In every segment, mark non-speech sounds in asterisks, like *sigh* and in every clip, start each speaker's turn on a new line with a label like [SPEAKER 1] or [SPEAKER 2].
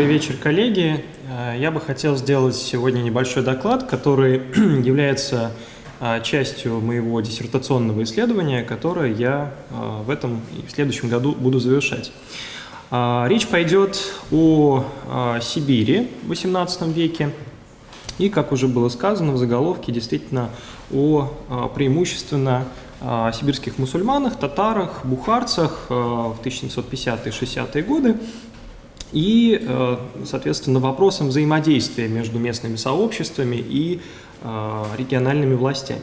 [SPEAKER 1] Добрый вечер, коллеги. Э, я бы хотел сделать сегодня небольшой доклад, который *clears throat* является э, частью моего диссертационного исследования, которое я э, в этом и в следующем году буду завершать. Речь пойдет о Сибири в XVIII веке и, как уже было сказано в заголовке, действительно о преимущественно сибирских мусульманах, татарах, бухарцах в 1750-60-е годы, и, э, соответственно, вопросом взаимодействия между местными сообществами и э, региональными властями.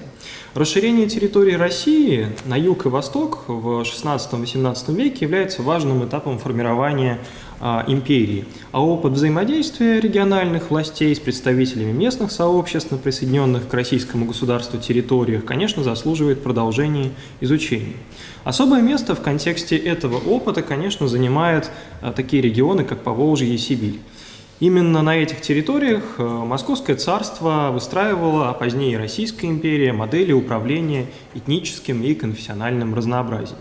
[SPEAKER 1] Расширение территории России на юг и восток в XVI-XVIII веке является важным этапом формирования империи, а опыт взаимодействия региональных властей с представителями местных сообществ на присоединенных к российскому государству территориях, конечно, заслуживает продолжения изучения. Особое место в контексте этого опыта, конечно, занимают а, такие регионы, как Поволжье и Сибирь. Именно на этих территориях а, Московское царство выстраивало, а позднее Российская империя, модели управления этническим и конфессиональным разнообразием.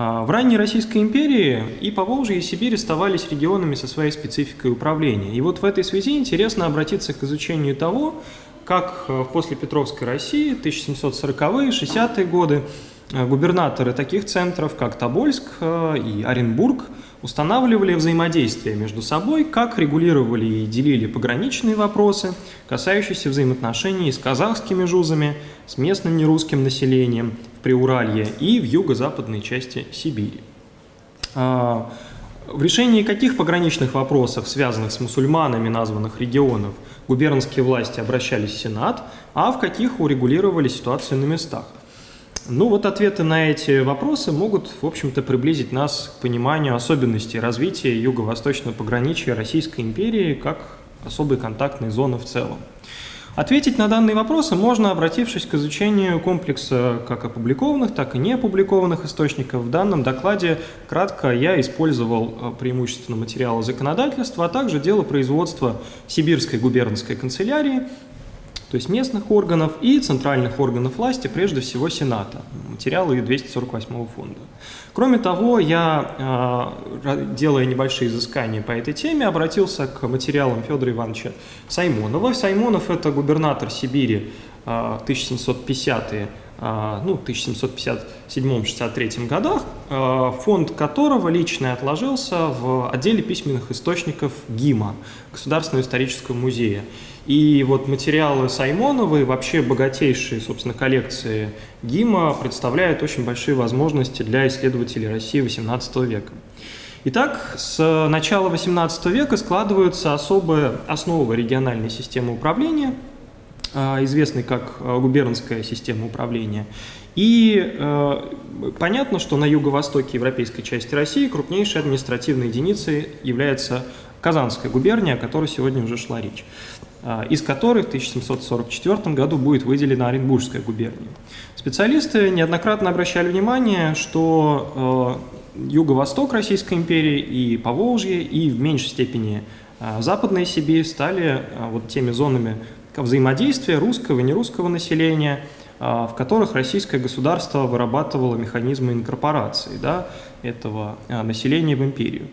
[SPEAKER 1] А, в ранней Российской империи и Поволжье, и Сибирь оставались регионами со своей спецификой управления. И вот в этой связи интересно обратиться к изучению того, как э, в послепетровской России 1740-е, 60-е годы э, губернаторы таких центров, как Тобольск э, и Оренбург, устанавливали взаимодействие между собой, как регулировали и делили пограничные вопросы, касающиеся взаимоотношений с казахскими жузами, с местным нерусским населением, в Приуралье и в юго-западной части Сибири. А, в решении каких пограничных вопросов, связанных с мусульманами названных регионов, губернские власти обращались в Сенат, а в каких урегулировали ситуацию на местах? Ну вот ответы на эти вопросы могут, в общем-то, приблизить нас к пониманию особенностей развития юго-восточного пограничья Российской империи как особой контактной зоны в целом. Ответить на данные вопросы можно, обратившись к изучению комплекса как опубликованных, так и не опубликованных источников. В данном докладе кратко я использовал э, преимущественно материалы законодательства, а также дело производства Сибирской губернской канцелярии, то есть местных органов и центральных органов власти, прежде всего Сената, материалы 248 фонда. Кроме того, я, э, делая небольшие изыскания по этой теме, обратился к материалам Федора Ивановича Саймонова. Саймонов – это губернатор Сибири 1750-е, э, ну, 1757-63 годах, фонд которого лично отложился в отделе письменных источников ГИМа, Государственного исторического музея. И вот материалы Саймонова и вообще богатейшие, собственно, коллекции ГИМа представляют очень большие возможности для исследователей России XVIII века. Итак, с начала XVIII века складываются особые основы региональной системы управления, а, известной как а, губернская система управления. И э, понятно, что на юго-востоке европейской части России крупнейшей административной единицей является Казанская губерния, о которой сегодня уже шла речь. А, из которых в 1744 году будет выделена Оренбургская губерния. Специалисты неоднократно обращали внимание, что э, юго-восток Российской империи и Поволжье, и в меньшей степени э, Западная Сибирь стали э, вот теми зонами взаимодействия русского и нерусского населения, в которых российское государство вырабатывало механизмы инкорпорации да, этого населения в империю.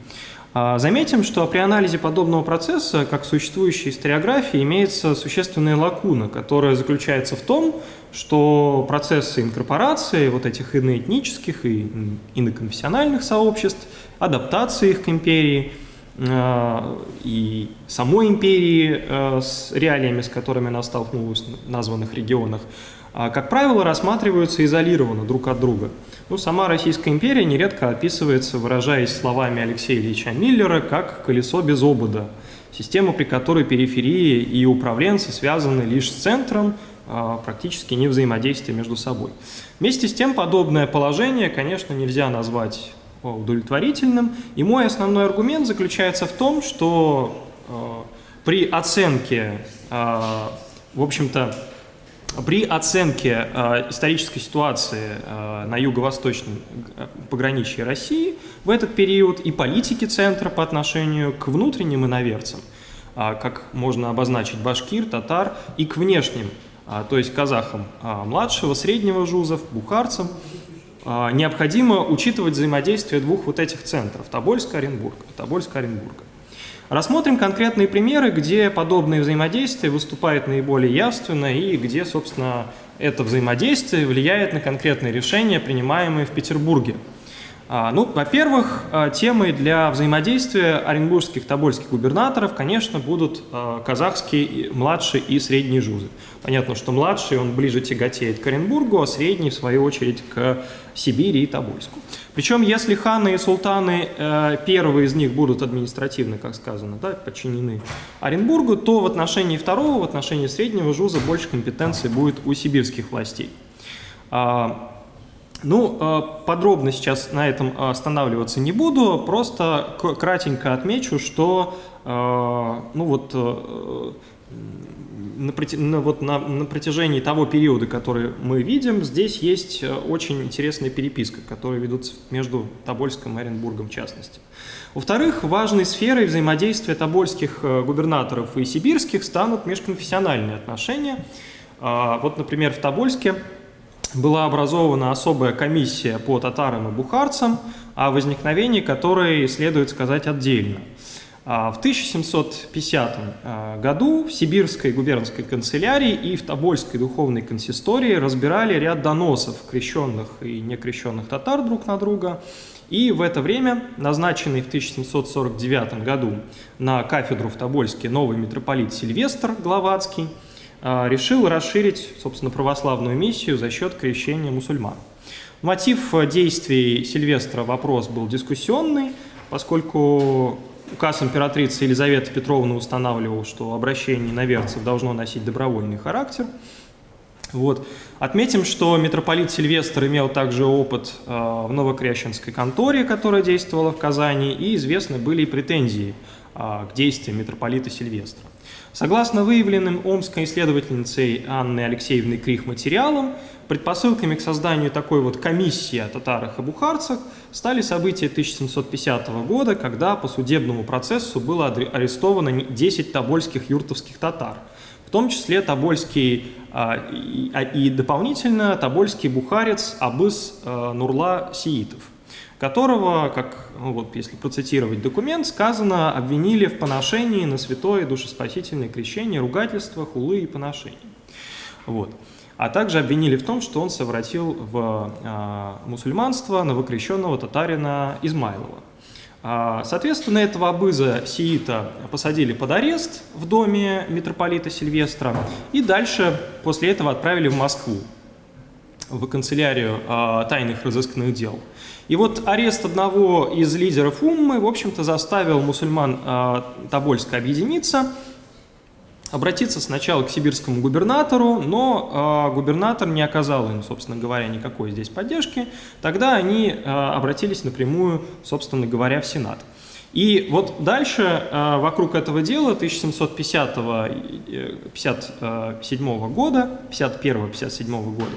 [SPEAKER 1] А, заметим, что при анализе подобного процесса, как существующей историографии, имеется существенная лакуна, которая заключается в том, что процессы инкорпорации вот этих иноэтнических и иноконфессиональных сообществ, адаптации их к империи а, и самой империи а, с реалиями, с которыми она столкнулась в названных регионах, как правило, рассматриваются изолированно друг от друга – ну, сама Российская империя нередко описывается, выражаясь словами Алексея Ильича Миллера, как «колесо без обода», система, при которой периферии и управленцы связаны лишь с центром, а, практически не взаимодействия между собой. Вместе с тем, подобное положение, конечно, нельзя назвать удовлетворительным, и мой основной аргумент заключается в том, что а, при оценке, а, в общем-то, при оценке э, исторической ситуации э, на юго-восточном э, пограничье России в этот период и политики центра по отношению к внутренним иноверцам, э, как можно обозначить башкир, татар, и к внешним, э, то есть казахам э, младшего, среднего жузов, бухарцам, э, необходимо учитывать взаимодействие двух вот этих центров – Тобольска, Оренбурга. Тобольска, Оренбурга. Рассмотрим конкретные примеры, где подобное взаимодействие выступает наиболее явственно и где, собственно, это взаимодействие влияет на конкретные решения, принимаемые в Петербурге. А, ну, во-первых, а, темой для взаимодействия оренбургских тобольских губернаторов, конечно, будут а, казахские младшие и средние жузы. Понятно, что младший, он ближе тяготеет к Оренбургу, а средний, в свою очередь, к Сибири и Тобольску. Причем, если ханы и султаны, э, первые из них будут административно, как сказано, да, подчинены Оренбургу, то в отношении второго, в отношении среднего жуза больше компетенции будет у сибирских властей. Ну, э, подробно сейчас на этом останавливаться не буду, просто кратенько отмечу, что э, ну вот, э, на, вот на, на протяжении того периода, который мы видим, здесь есть очень интересная переписка, которая ведутся между Тобольском и Оренбургом в частности. Во-вторых, важной сферой взаимодействия тобольских губернаторов и сибирских станут межконфессиональные отношения. Вот, например, в Тобольске была образована особая комиссия по татарам и бухарцам, о возникновении которой следует сказать отдельно. А, в 1750 а, году в Сибирской губернской канцелярии и в Тобольской духовной консистории разбирали ряд доносов крещенных и некрещенных татар друг на друга. И в это время назначенный в 1749 году на кафедру в Тобольске новый митрополит Сильвестр Гловацкий – решил расширить, собственно, православную миссию за счет крещения мусульман. Мотив действий Сильвестра вопрос был дискуссионный, поскольку указ императрицы Елизаветы Петровны устанавливал, что обращение иноверцев должно носить добровольный характер. Вот. Отметим, что митрополит Сильвестр имел также опыт э, в Новокрещенской конторе, которая действовала в Казани, и известны были и претензии э, к действиям митрополита Сильвестра. Согласно выявленным омской исследовательницей Анной Алексеевной Крих материалам, предпосылками к созданию такой вот комиссии о татарах и бухарцах стали события 1750 года, когда по судебному процессу было арестовано 10 тобольских юртовских татар, в том числе тобольский а, и, дополнительно тобольский бухарец Абыс а, Нурла Сиитов которого, как, ну вот, если процитировать документ, сказано, обвинили в поношении на святое душеспасительное крещение, ругательствах, хулы и поношении. Вот. А также обвинили в том, что он совратил в э, мусульманство новокрещенного татарина Измайлова. А, соответственно, этого абыза сиита посадили под арест в доме митрополита Сильвестра и дальше после этого отправили в Москву, в канцелярию э, тайных разыскных дел. И вот арест одного из лидеров Уммы, в общем-то, заставил мусульман э, Тобольска объединиться, обратиться сначала к сибирскому губернатору, но э, губернатор не оказал им, собственно говоря, никакой здесь поддержки. Тогда они э, обратились напрямую, собственно говоря, в Сенат. И вот дальше э, вокруг этого дела 1757 года, 51-57 года,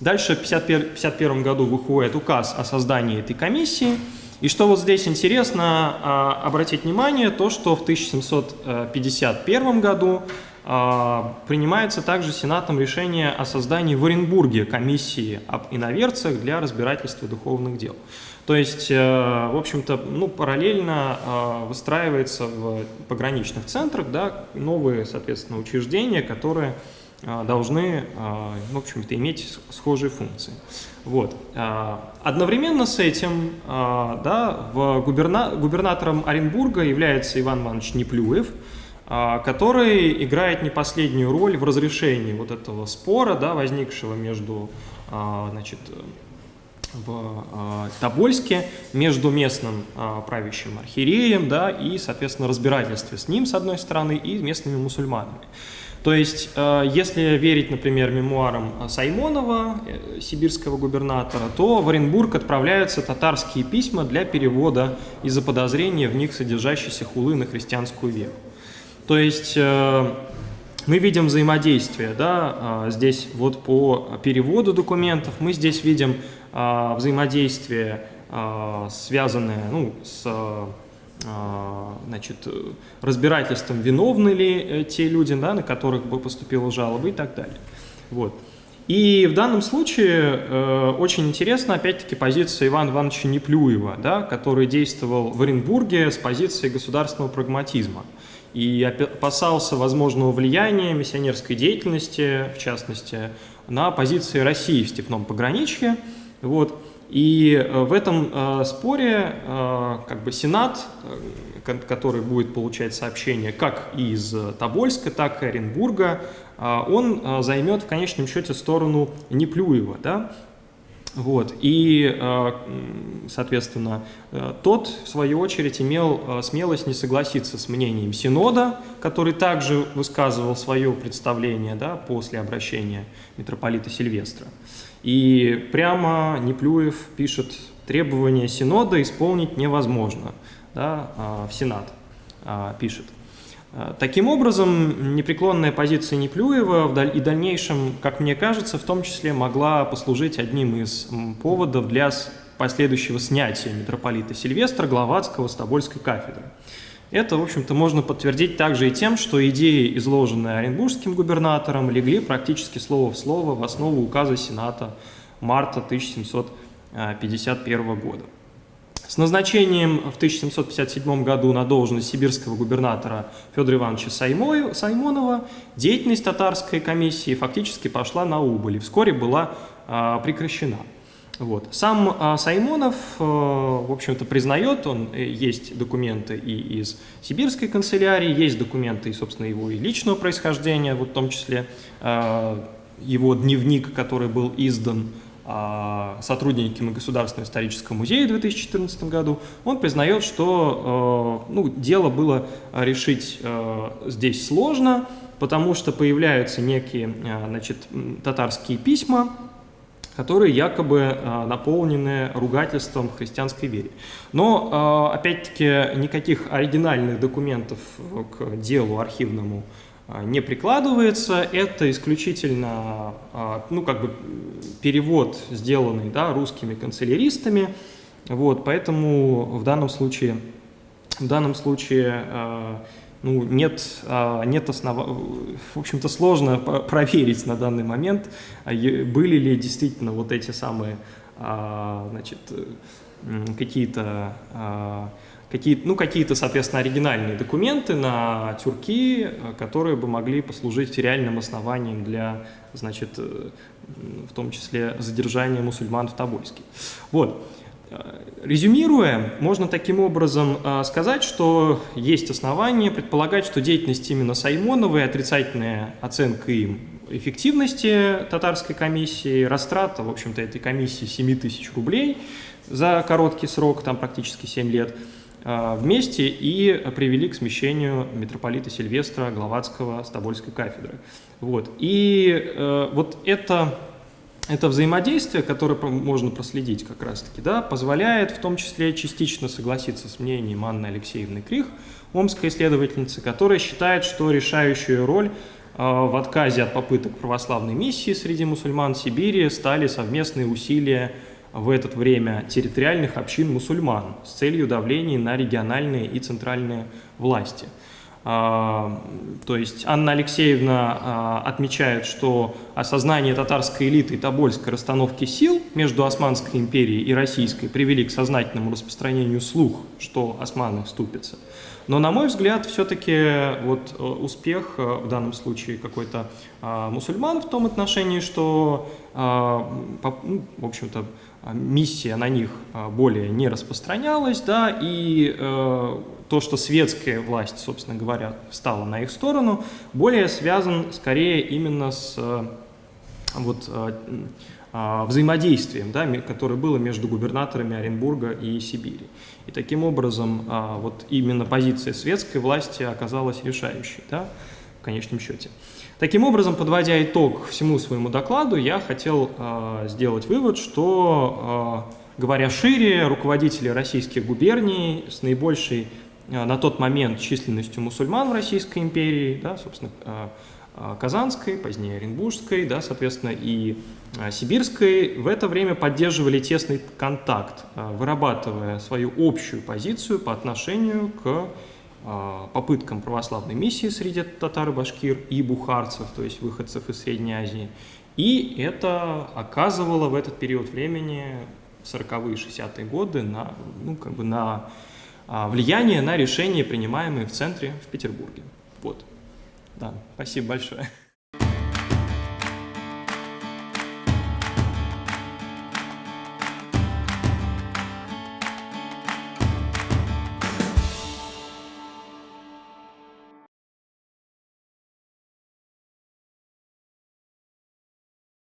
[SPEAKER 1] Дальше в 1951 году выходит указ о создании этой комиссии. И что вот здесь интересно а, обратить внимание, то что в 1751 году а, принимается также Сенатом решение о создании в Оренбурге комиссии об иноверцах для разбирательства духовных дел. То есть, э, в общем-то, ну, параллельно а, выстраивается в пограничных центрах да, новые, соответственно, учреждения, которые должны, а, в общем-то, иметь схожие функции. Вот. А, одновременно с этим да, в губерна... губернатором Оренбурга является Иван Иванович Неплюев, который играет не последнюю роль в разрешении вот этого спора, да, возникшего между значит, в Тобольске между местным правящим архиереем да, и, соответственно, разбирательстве с ним, с одной стороны, и местными мусульманами. То есть, э, если верить, например, мемуарам Саймонова, э, сибирского губернатора, то в Оренбург отправляются татарские письма для перевода из-за подозрения в них содержащейся хулы на христианскую веру. То есть, э, мы видим взаимодействие, да, здесь вот по переводу документов, мы здесь видим взаимодействие, связанное ну, с значит, разбирательством, виновны ли э, те люди, да, на которых бы поступила жалоба и так далее. Вот. И в данном случае э, очень интересна, опять-таки, позиция Ивана Ивановича Неплюева, да, который действовал в Оренбурге с позиции государственного прагматизма и опасался возможного влияния миссионерской деятельности, в частности, на позиции России в степном пограничье. Вот. И э, в этом э, споре э, как бы Сенат, который будет получать сообщения как из Тобольска, так и Оренбурга, он займет в конечном счете сторону Неплюева, да, вот. И, а, соответственно, тот, в свою очередь, имел смелость не согласиться с мнением Синода, который также высказывал свое представление да, после обращения митрополита Сильвестра. И прямо Неплюев пишет, требования Синода исполнить невозможно, да, в Сенат пишет. Таким образом, непреклонная позиция Неплюева и дальнейшем, как мне кажется, в том числе могла послужить одним из поводов для последующего снятия митрополита Сильвестра Гловацкого с Тобольской кафедры. Это, в общем-то, можно подтвердить также и тем, что идеи, изложенные Оренбургским губернатором, легли практически слово в слово в основу указа Сената марта 1751 года. С назначением в 1757 году на должность сибирского губернатора Федора Ивановича Саймонова деятельность татарской комиссии фактически пошла на убыль и вскоре была а, прекращена. Вот. Сам а, Саймонов, а, в общем-то, признает, он, э, есть документы и из сибирской канцелярии, есть документы, и, собственно, его и личного происхождения, вот в том числе а, его дневник, который был издан сотрудниками Государственного исторического музея в 2014 году, он признает, что э, ну, дело было решить э, здесь сложно, потому что появляются некие э, значит, татарские письма, которые якобы наполнены ругательством христианской вере. Но, опять-таки, никаких оригинальных документов к делу архивному а, не прикладывается, это исключительно а, ну, как бы перевод, сделанный да, русскими канцеляристами, вот, поэтому в данном случае, в данном случае а, ну, нет, нет основ... в общем-то сложно *laughs* проверить на данный момент, были ли действительно вот эти самые значит, какие-то какие, ну, какие-то, соответственно, оригинальные документы на тюрки, э, которые бы могли послужить реальным основанием для, значит, э, в том числе задержания мусульман в Тобольске. Вот. Э, резюмируя, можно таким образом сказать, что есть основания предполагать, что деятельность именно Саймонова и отрицательная оценка им эффективности татарской комиссии, растрата, в общем-то, этой комиссии 7 тысяч рублей за короткий срок, там практически 7 лет – вместе и привели к смещению митрополита Сильвестра Гловацкого Тобольской кафедры. Вот. И э, вот это, это взаимодействие, которое можно проследить как раз-таки, да, позволяет в том числе частично согласиться с мнением Анны Алексеевны Крих, омской исследовательницы, которая считает, что решающую роль э, в отказе от попыток православной миссии среди мусульман Сибири стали совместные усилия в это время территориальных общин мусульман с целью давления на региональные и центральные власти. А, то есть Анна Алексеевна а, отмечает, что осознание татарской элиты и тобольской расстановки сил между Османской империей и Российской привели к сознательному распространению слух, что османы вступятся. Но, на мой взгляд, все-таки вот э, успех э, в данном случае какой-то а, мусульман в том отношении, что, ну, в общем-то, миссия на них а, более не распространялась, да, и э, то, что светская власть, собственно говоря, стала на их сторону, более связан скорее именно с э, вот, э, э, взаимодействием, да, которое было между губернаторами Оренбурга и Сибири. И таким образом э, вот именно позиция светской власти оказалась решающей да, в конечном счете. Таким образом, подводя итог всему своему докладу, я хотел э, сделать вывод, что, э, говоря шире, руководители российских губерний с наибольшей э, на тот момент численностью мусульман в Российской империи, да, собственно, э, Казанской, позднее Оренбургской, да, соответственно, и Сибирской, в это время поддерживали тесный контакт, вырабатывая свою общую позицию по отношению к попыткам православной миссии среди татар и башкир и бухарцев, то есть выходцев из Средней Азии, И это оказывало в этот период времени, 40-е, 60-е годы, на, ну, как бы на а, влияние на решения, принимаемые в центре в Петербурге. Вот. Да, спасибо большое.